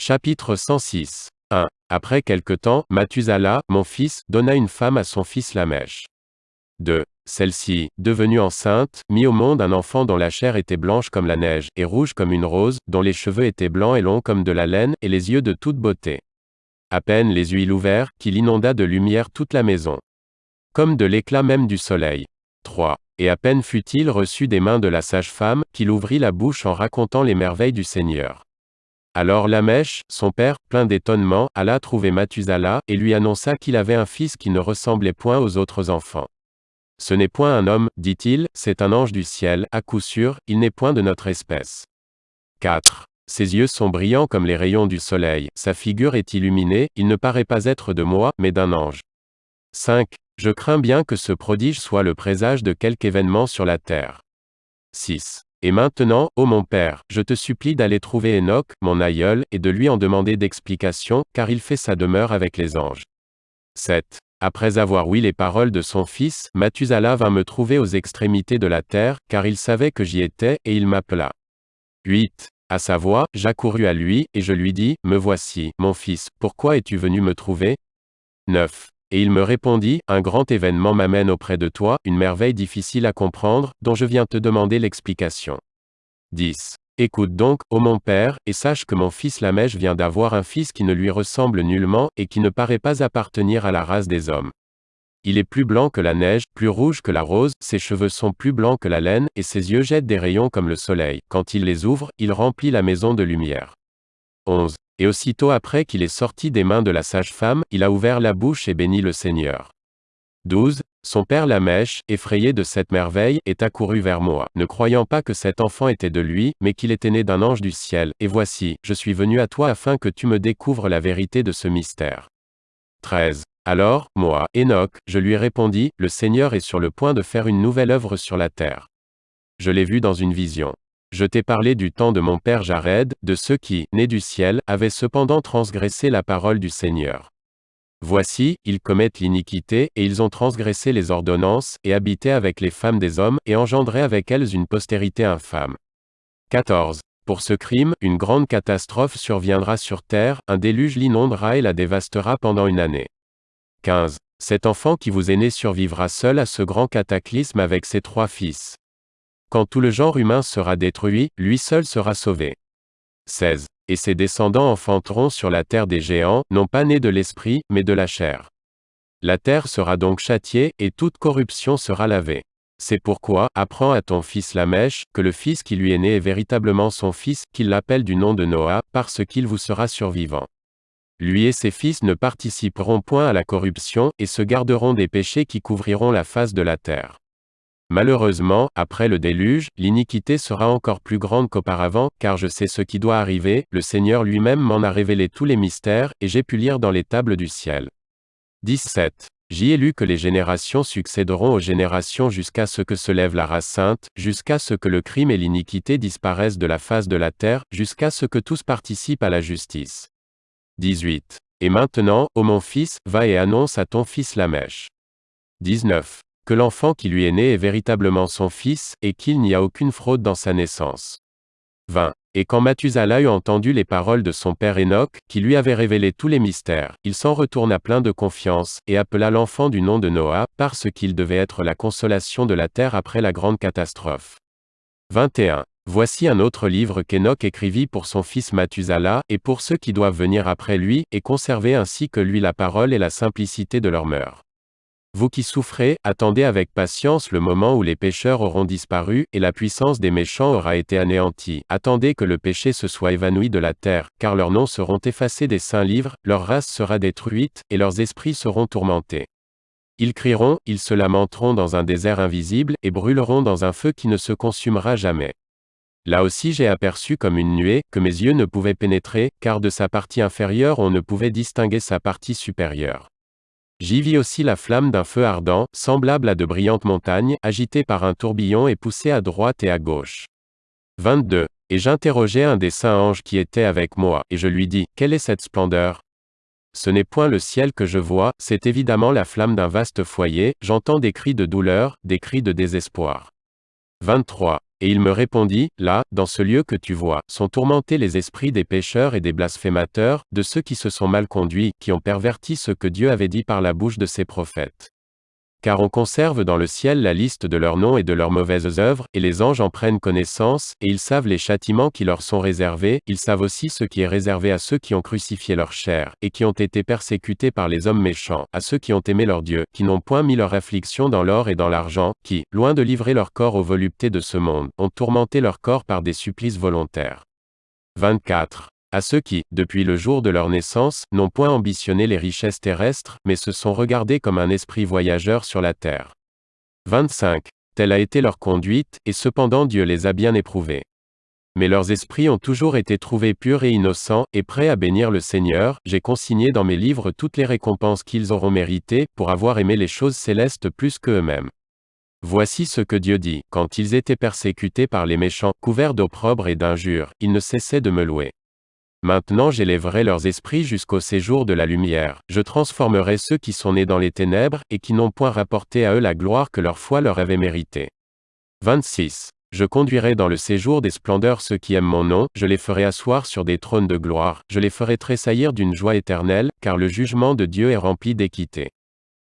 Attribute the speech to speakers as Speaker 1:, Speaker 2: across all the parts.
Speaker 1: Chapitre 106. 1. Après quelque temps, Mathusala, mon fils, donna une femme à son fils Lamèche. 2. Celle-ci, devenue enceinte, mit au monde un enfant dont la chair était blanche comme la neige, et rouge comme une rose, dont les cheveux étaient blancs et longs comme de la laine, et les yeux de toute beauté. À peine les yeux ouverts, qu'il inonda de lumière toute la maison. Comme de l'éclat même du soleil. 3. Et à peine fut-il reçu des mains de la sage-femme, qu'il ouvrit la bouche en racontant les merveilles du Seigneur. Alors Lamèche, son père, plein d'étonnement, alla trouver Mathusala, et lui annonça qu'il avait un fils qui ne ressemblait point aux autres enfants. Ce n'est point un homme, dit-il, c'est un ange du ciel, à coup sûr, il n'est point de notre espèce. 4. Ses yeux sont brillants comme les rayons du soleil, sa figure est illuminée, il ne paraît pas être de moi, mais d'un ange. 5. Je crains bien que ce prodige soit le présage de quelque événement sur la terre. 6. Et maintenant, ô mon Père, je te supplie d'aller trouver Enoch, mon aïeul, et de lui en demander d'explication, car il fait sa demeure avec les anges. 7. Après avoir ouï les paroles de son fils, Mathusala vint me trouver aux extrémités de la terre, car il savait que j'y étais, et il m'appela. 8. À sa voix, j'accourus à lui, et je lui dis, Me voici, mon fils, pourquoi es-tu venu me trouver? 9. Et il me répondit, Un grand événement m'amène auprès de toi, une merveille difficile à comprendre, dont je viens te demander l'explication. 10. Écoute donc, ô mon père, et sache que mon fils Lamèche vient d'avoir un fils qui ne lui ressemble nullement, et qui ne paraît pas appartenir à la race des hommes. Il est plus blanc que la neige, plus rouge que la rose, ses cheveux sont plus blancs que la laine, et ses yeux jettent des rayons comme le soleil. Quand il les ouvre, il remplit la maison de lumière. 11. Et aussitôt après qu'il est sorti des mains de la sage-femme, il a ouvert la bouche et béni le Seigneur. 12. Son père Lamèche, effrayé de cette merveille, est accouru vers moi, ne croyant pas que cet enfant était de lui, mais qu'il était né d'un ange du ciel, et voici, je suis venu à toi afin que tu me découvres la vérité de ce mystère. 13. Alors, moi, Enoch, je lui répondis, Le Seigneur est sur le point de faire une nouvelle œuvre sur la terre. Je l'ai vu dans une vision. Je t'ai parlé du temps de mon père Jared, de ceux qui, nés du ciel, avaient cependant transgressé la parole du Seigneur. Voici, ils commettent l'iniquité, et ils ont transgressé les ordonnances, et habité avec les femmes des hommes, et engendré avec elles une postérité infâme. 14. Pour ce crime, une grande catastrophe surviendra sur terre, un déluge l'inondera et la dévastera pendant une année. 15. Cet enfant qui vous est né survivra seul à ce grand cataclysme avec ses trois fils. Quand tout le genre humain sera détruit, lui seul sera sauvé. 16. Et ses descendants enfanteront sur la terre des géants, non pas nés de l'esprit, mais de la chair. La terre sera donc châtiée, et toute corruption sera lavée. C'est pourquoi, apprends à ton fils Lamèche, que le fils qui lui est né est véritablement son fils, qu'il l'appelle du nom de Noah, parce qu'il vous sera survivant. Lui et ses fils ne participeront point à la corruption, et se garderont des péchés qui couvriront la face de la terre. Malheureusement, après le déluge, l'iniquité sera encore plus grande qu'auparavant, car je sais ce qui doit arriver, le Seigneur lui-même m'en a révélé tous les mystères, et j'ai pu lire dans les tables du ciel. 17. J'y ai lu que les générations succéderont aux générations jusqu'à ce que se lève la race sainte, jusqu'à ce que le crime et l'iniquité disparaissent de la face de la terre, jusqu'à ce que tous participent à la justice. 18. Et maintenant, ô mon fils, va et annonce à ton fils Lamèche. 19. Que l'enfant qui lui est né est véritablement son fils, et qu'il n'y a aucune fraude dans sa naissance. 20. Et quand Mathusalem eut entendu les paroles de son père Enoch, qui lui avait révélé tous les mystères, il s'en retourna plein de confiance, et appela l'enfant du nom de Noah, parce qu'il devait être la consolation de la terre après la grande catastrophe. 21. Voici un autre livre qu'Enoch écrivit pour son fils Mathusala, et pour ceux qui doivent venir après lui, et conserver ainsi que lui la parole et la simplicité de leur mœurs. Vous qui souffrez, attendez avec patience le moment où les pécheurs auront disparu, et la puissance des méchants aura été anéantie. Attendez que le péché se soit évanoui de la terre, car leurs noms seront effacés des saints livres, leur race sera détruite, et leurs esprits seront tourmentés. Ils crieront, ils se lamenteront dans un désert invisible, et brûleront dans un feu qui ne se consumera jamais. Là aussi j'ai aperçu comme une nuée, que mes yeux ne pouvaient pénétrer, car de sa partie inférieure on ne pouvait distinguer sa partie supérieure. J'y vis aussi la flamme d'un feu ardent, semblable à de brillantes montagnes, agitées par un tourbillon et poussées à droite et à gauche. 22. Et j'interrogeai un des saints anges qui était avec moi, et je lui dis, Quelle est cette splendeur? Ce n'est point le ciel que je vois, c'est évidemment la flamme d'un vaste foyer, j'entends des cris de douleur, des cris de désespoir. 23. Et il me répondit, Là, dans ce lieu que tu vois, sont tourmentés les esprits des pécheurs et des blasphémateurs, de ceux qui se sont mal conduits, qui ont perverti ce que Dieu avait dit par la bouche de ses prophètes. Car on conserve dans le ciel la liste de leurs noms et de leurs mauvaises œuvres, et les anges en prennent connaissance, et ils savent les châtiments qui leur sont réservés, ils savent aussi ce qui est réservé à ceux qui ont crucifié leur chair, et qui ont été persécutés par les hommes méchants, à ceux qui ont aimé leur Dieu, qui n'ont point mis leur affliction dans l'or et dans l'argent, qui, loin de livrer leur corps aux voluptés de ce monde, ont tourmenté leur corps par des supplices volontaires. 24 à ceux qui, depuis le jour de leur naissance, n'ont point ambitionné les richesses terrestres, mais se sont regardés comme un esprit voyageur sur la terre. 25. Telle a été leur conduite, et cependant Dieu les a bien éprouvés. Mais leurs esprits ont toujours été trouvés purs et innocents, et prêts à bénir le Seigneur, j'ai consigné dans mes livres toutes les récompenses qu'ils auront méritées, pour avoir aimé les choses célestes plus que eux-mêmes. Voici ce que Dieu dit, quand ils étaient persécutés par les méchants, couverts d'opprobre et d'injures, ils ne cessaient de me louer. Maintenant j'élèverai leurs esprits jusqu'au séjour de la lumière, je transformerai ceux qui sont nés dans les ténèbres, et qui n'ont point rapporté à eux la gloire que leur foi leur avait méritée. 26. Je conduirai dans le séjour des splendeurs ceux qui aiment mon nom, je les ferai asseoir sur des trônes de gloire, je les ferai tressaillir d'une joie éternelle, car le jugement de Dieu est rempli d'équité.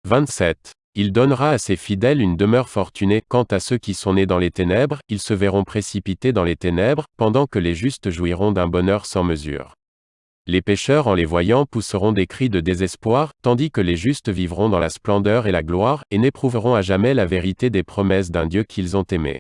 Speaker 1: 27. Il donnera à ses fidèles une demeure fortunée, quant à ceux qui sont nés dans les ténèbres, ils se verront précipités dans les ténèbres, pendant que les justes jouiront d'un bonheur sans mesure. Les pécheurs en les voyant pousseront des cris de désespoir, tandis que les justes vivront dans la splendeur et la gloire, et n'éprouveront à jamais la vérité des promesses d'un Dieu qu'ils ont aimé.